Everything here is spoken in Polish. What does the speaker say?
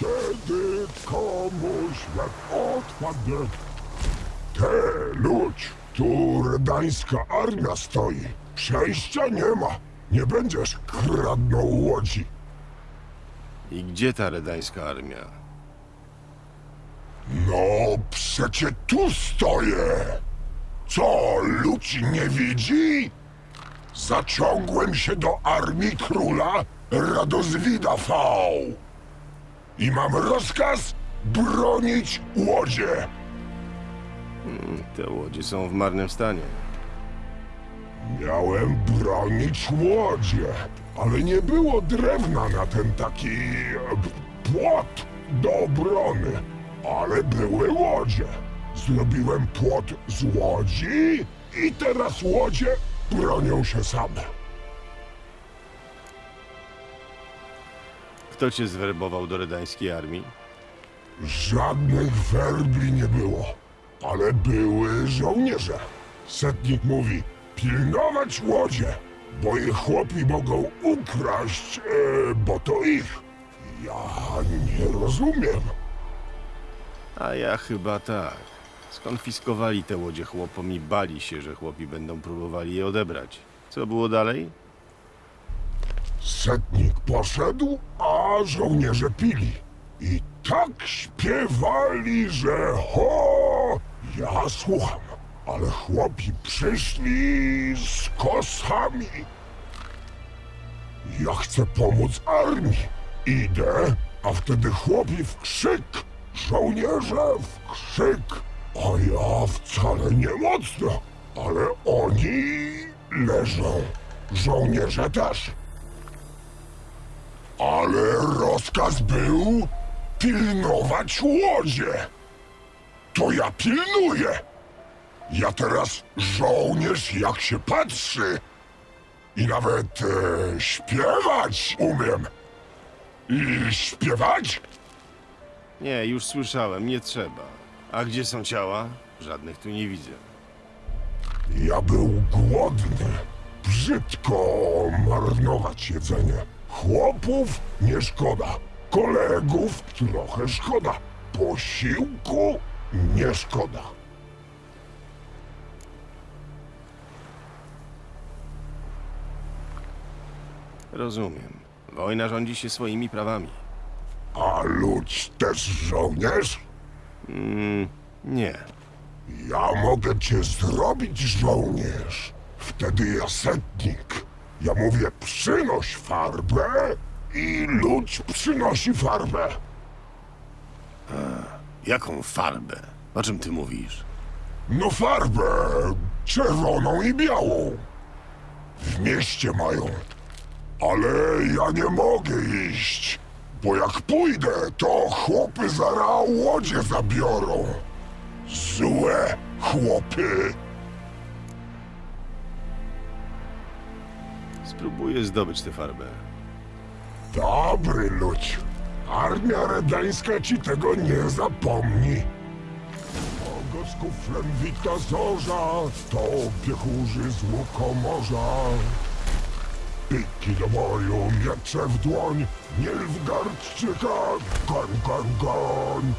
Kiedy komuś łeb odpadnie, te ludź, tu redańska armia stoi. Przejścia nie ma. Nie będziesz kradnął łodzi. I gdzie ta redańska armia? No, przecie tu stoję. Co, ludzi nie widzi? Zaciągłem się do armii króla Radozwida V. I mam rozkaz bronić łodzie. Te łodzie są w marnym stanie. Miałem bronić łodzie, ale nie było drewna na ten taki e, płot do obrony. Ale były łodzie. Zrobiłem płot z łodzi i teraz łodzie bronią się same. Kto cię zwerbował do redańskiej armii? Żadnych werbli nie było, ale były żołnierze. Setnik mówi, pilnować łodzie, bo ich chłopi mogą ukraść, e, bo to ich. Ja nie rozumiem. A ja chyba tak. Skonfiskowali te łodzie chłopom i bali się, że chłopi będą próbowali je odebrać. Co było dalej? Setnik poszedł, a żołnierze pili. I tak śpiewali, że ho! Ja słucham, ale chłopi przyszli z kosami. Ja chcę pomóc armii. Idę, a wtedy chłopi w krzyk, żołnierze w krzyk. A ja wcale nie mocno, ale oni leżą. Żołnierze też. Ale rozkaz był pilnować łodzie. To ja pilnuję. Ja teraz żołnierz jak się patrzy. I nawet e, śpiewać umiem. I śpiewać? Nie, już słyszałem, nie trzeba. A gdzie są ciała? Żadnych tu nie widzę. Ja był głodny. Brzydko marnować jedzenie. Chłopów nie szkoda. Kolegów trochę szkoda. Posiłku nie szkoda. Rozumiem. Wojna rządzi się swoimi prawami. A ludź też żołnierz? Mm, nie. Ja mogę cię zrobić żołnierz. Wtedy ja setnik. Ja mówię przynoś farbę i ludź przynosi farbę. Jaką farbę? O czym ty mówisz? No farbę czerwoną i białą. W mieście mają. Ale ja nie mogę iść, bo jak pójdę, to chłopy zara łodzie zabiorą. Złe chłopy. Spróbuję zdobyć tę farbę. Dobry ludź. Armia redańska ci tego nie zapomni. Kogo z kuflem wita zorza, to piechurzy z łukomorza. Piki do boju, miecze w dłoń, Nilfgaardczyka, goń, goń, goń.